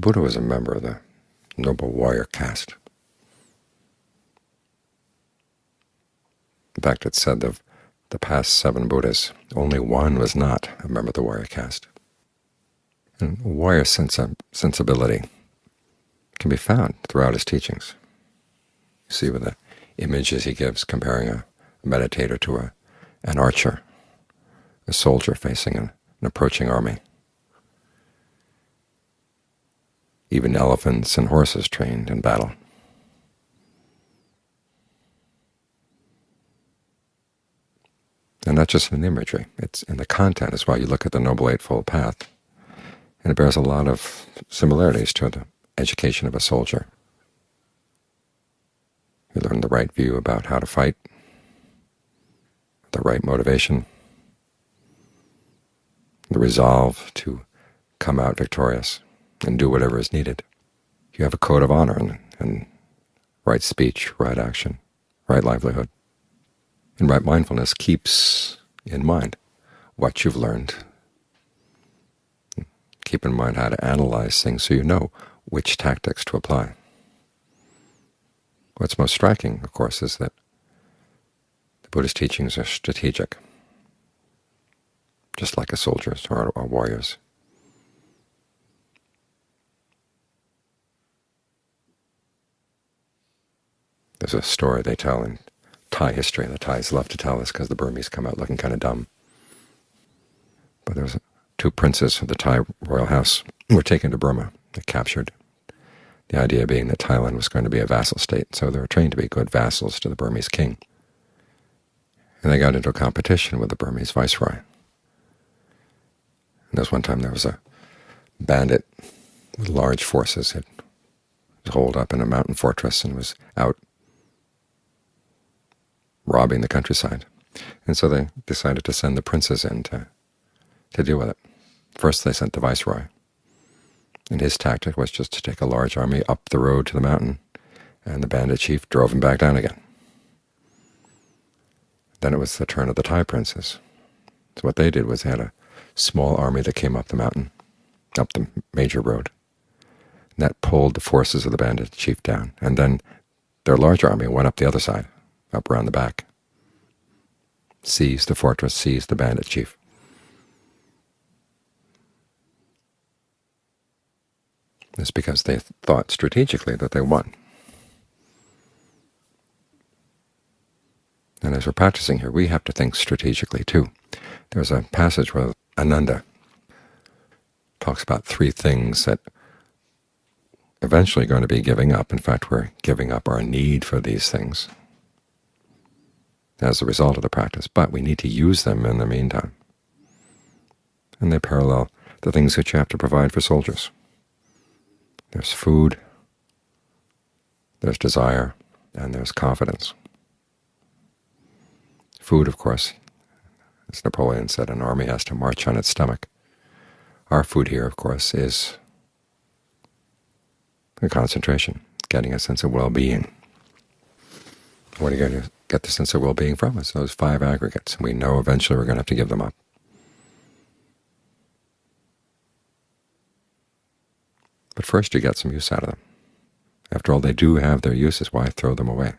The Buddha was a member of the noble warrior caste. In fact, it's said of the past seven Buddhas, only one was not a member of the warrior caste. And warrior sensi sensibility can be found throughout his teachings. You see with the images he gives comparing a meditator to a, an archer, a soldier facing an, an approaching army. Even elephants and horses trained in battle. And not just in the imagery, it's in the content as well. You look at the Noble Eightfold Path, and it bears a lot of similarities to the education of a soldier. You learn the right view about how to fight, the right motivation, the resolve to come out victorious and do whatever is needed. You have a code of honor and, and right speech, right action, right livelihood. And right mindfulness keeps in mind what you've learned. Keep in mind how to analyze things so you know which tactics to apply. What's most striking, of course, is that the Buddhist teachings are strategic, just like a soldier's or a warrior's. There's a story they tell in Thai history. And the Thais love to tell this because the Burmese come out looking kind of dumb. But there was two princes of the Thai royal house were taken to Burma. They captured. The idea being that Thailand was going to be a vassal state, so they were trained to be good vassals to the Burmese king. And they got into a competition with the Burmese viceroy. And there was one time there was a bandit with large forces. Was holed up in a mountain fortress and was out robbing the countryside. And so they decided to send the princes in to, to deal with it. First they sent the viceroy, and his tactic was just to take a large army up the road to the mountain, and the bandit chief drove him back down again. Then it was the turn of the Thai princes. So what they did was they had a small army that came up the mountain, up the major road. And that pulled the forces of the bandit chief down, and then their large army went up the other side up around the back. seize the fortress, seize the bandit chief. It's because they thought strategically that they won. And as we're practicing here, we have to think strategically too. There's a passage where Ananda talks about three things that eventually going to be giving up. In fact, we're giving up our need for these things as a result of the practice, but we need to use them in the meantime. And they parallel the things that you have to provide for soldiers. There's food, there's desire, and there's confidence. Food, of course, as Napoleon said, an army has to march on its stomach. Our food here, of course, is the concentration, getting a sense of well-being. What are you going to get the sense of well-being from us, those five aggregates. And we know eventually we're going to have to give them up. But first you get some use out of them. After all, they do have their uses. Why throw them away?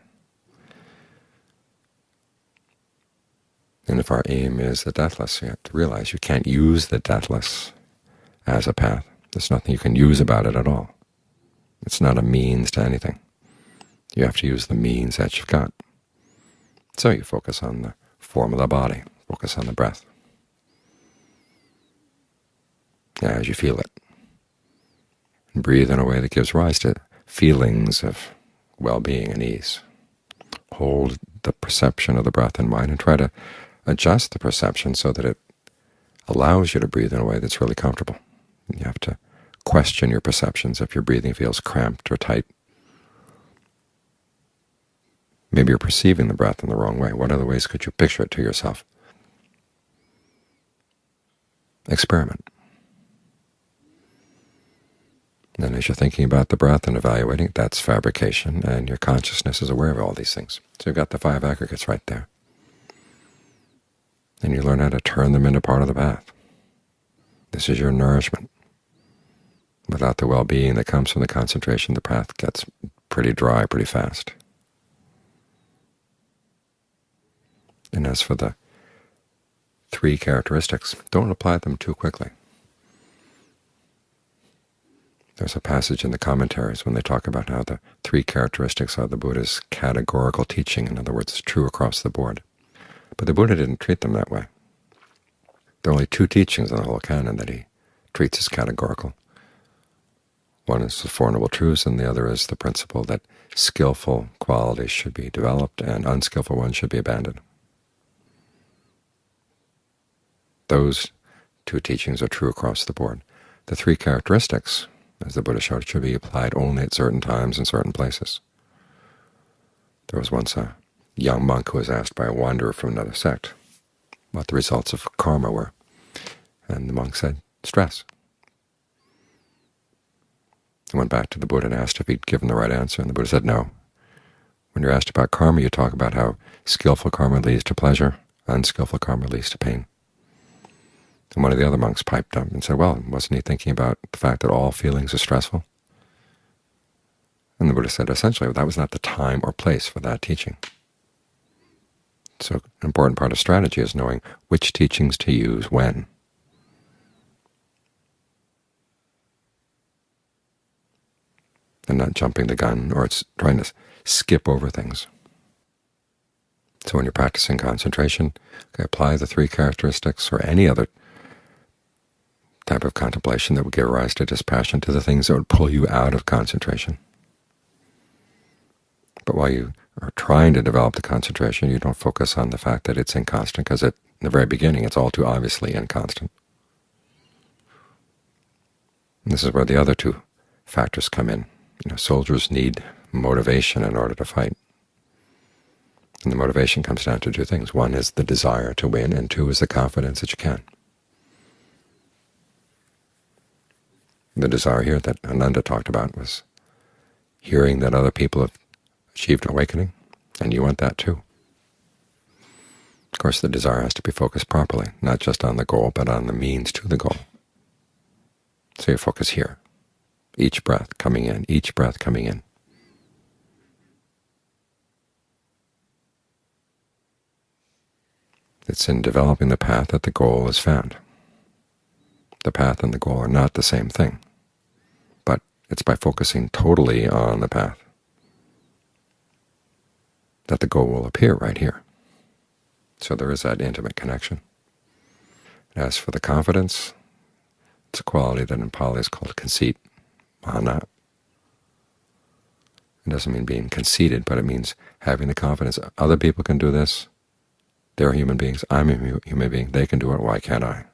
And if our aim is the deathless, you have to realize you can't use the deathless as a path. There's nothing you can use about it at all. It's not a means to anything. You have to use the means that you've got. So you focus on the form of the body, focus on the breath as you feel it. And breathe in a way that gives rise to feelings of well-being and ease. Hold the perception of the breath in mind and try to adjust the perception so that it allows you to breathe in a way that's really comfortable. You have to question your perceptions if your breathing feels cramped or tight. Maybe you're perceiving the breath in the wrong way. What other ways could you picture it to yourself? Experiment. And as you're thinking about the breath and evaluating, that's fabrication, and your consciousness is aware of all these things. So you've got the five aggregates right there. And you learn how to turn them into part of the path. This is your nourishment. Without the well-being that comes from the concentration, the path gets pretty dry pretty fast. And as for the three characteristics, don't apply them too quickly. There's a passage in the commentaries when they talk about how the three characteristics are the Buddha's categorical teaching, in other words, it's true across the board. But the Buddha didn't treat them that way. There are only two teachings in the whole canon that he treats as categorical. One is the Four Noble Truths, and the other is the principle that skillful qualities should be developed and unskillful ones should be abandoned. Those two teachings are true across the board. The three characteristics, as the Buddha showed, should be applied only at certain times and certain places. There was once a young monk who was asked by a wanderer from another sect what the results of karma were, and the monk said, stress. He went back to the Buddha and asked if he'd given the right answer, and the Buddha said no. When you're asked about karma, you talk about how skillful karma leads to pleasure, unskillful karma leads to pain. And one of the other monks piped up and said, well, wasn't he thinking about the fact that all feelings are stressful? And the Buddha said, essentially, that was not the time or place for that teaching. So an important part of strategy is knowing which teachings to use when. And not jumping the gun or it's trying to skip over things. So when you're practicing concentration, okay, apply the three characteristics or any other type of contemplation that would give rise to dispassion to the things that would pull you out of concentration. But while you are trying to develop the concentration, you don't focus on the fact that it's inconstant, because in the very beginning it's all too obviously inconstant. And this is where the other two factors come in. You know, soldiers need motivation in order to fight. And the motivation comes down to two things. One is the desire to win, and two is the confidence that you can. The desire here that Ananda talked about was hearing that other people have achieved awakening, and you want that too. Of course, the desire has to be focused properly, not just on the goal, but on the means to the goal. So you focus here, each breath coming in, each breath coming in. It's in developing the path that the goal is found the path and the goal are not the same thing, but it's by focusing totally on the path that the goal will appear right here. So there is that intimate connection. As for the confidence, it's a quality that in Pali is called conceit, mana. It doesn't mean being conceited, but it means having the confidence other people can do this. They're human beings. I'm a human being. They can do it. Why can't I?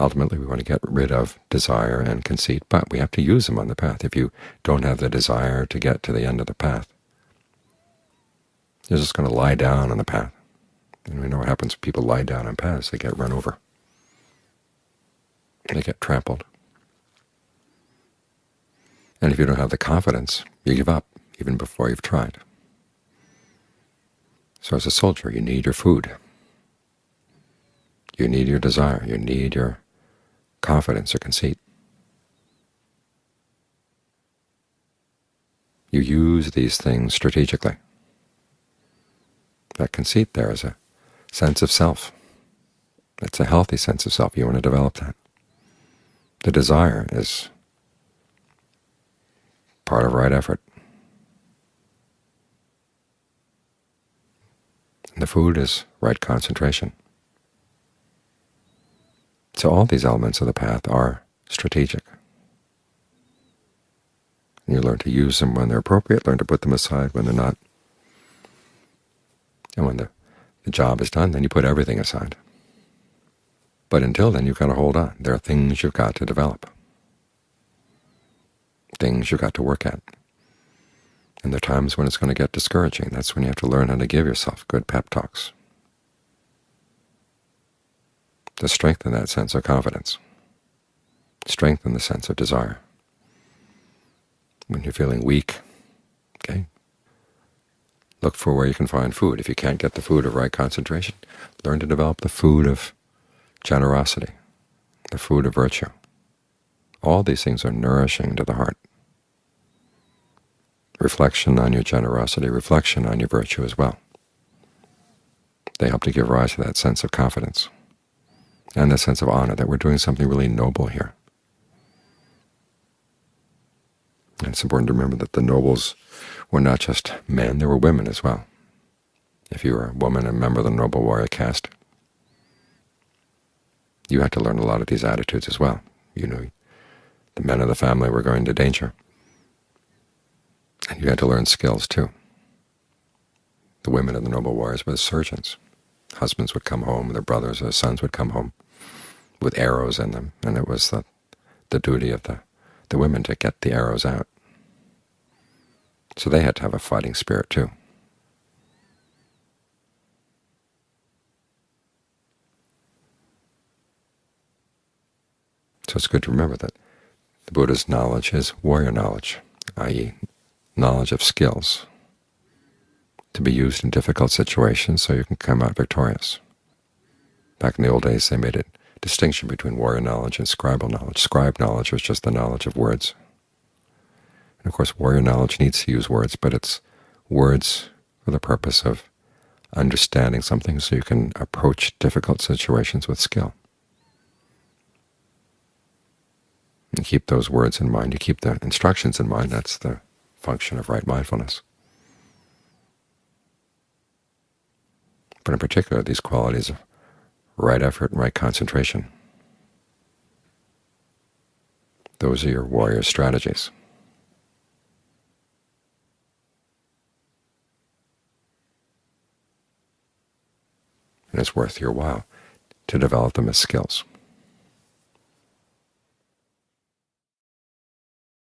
Ultimately, we want to get rid of desire and conceit, but we have to use them on the path. If you don't have the desire to get to the end of the path, you're just going to lie down on the path. And we know what happens when people lie down on paths. They get run over. They get trampled. And if you don't have the confidence, you give up even before you've tried. So as a soldier, you need your food. You need your desire. You need your confidence or conceit. You use these things strategically. That conceit there is a sense of self. It's a healthy sense of self. You want to develop that. The desire is part of right effort. And the food is right concentration. So all these elements of the path are strategic. And you learn to use them when they're appropriate, learn to put them aside when they're not. And when the, the job is done, then you put everything aside. But until then, you've got to hold on. There are things you've got to develop, things you've got to work at. And there are times when it's going to get discouraging. That's when you have to learn how to give yourself good pep talks to strengthen that sense of confidence, strengthen the sense of desire. When you're feeling weak, okay, look for where you can find food. If you can't get the food of right concentration, learn to develop the food of generosity, the food of virtue. All these things are nourishing to the heart. Reflection on your generosity, reflection on your virtue as well. They help to give rise to that sense of confidence and the sense of honor that we're doing something really noble here. And it's important to remember that the nobles were not just men, there were women as well. If you were a woman, a member of the noble warrior caste, you had to learn a lot of these attitudes as well. You knew the men of the family were going to danger, and you had to learn skills too. The women of the noble warriors were the surgeons. Husbands would come home, their brothers or sons would come home with arrows in them, and it was the, the duty of the, the women to get the arrows out. So they had to have a fighting spirit too. So it's good to remember that the Buddha's knowledge is warrior knowledge, i.e. knowledge of skills to be used in difficult situations so you can come out victorious. Back in the old days they made a distinction between warrior knowledge and scribal knowledge. Scribe knowledge is just the knowledge of words. And of course warrior knowledge needs to use words, but it's words for the purpose of understanding something so you can approach difficult situations with skill. And keep those words in mind. You keep the instructions in mind. That's the function of right mindfulness. But in particular, these qualities of right effort and right concentration. Those are your warrior strategies. And it's worth your while to develop them as skills.